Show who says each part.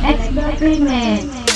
Speaker 1: membelah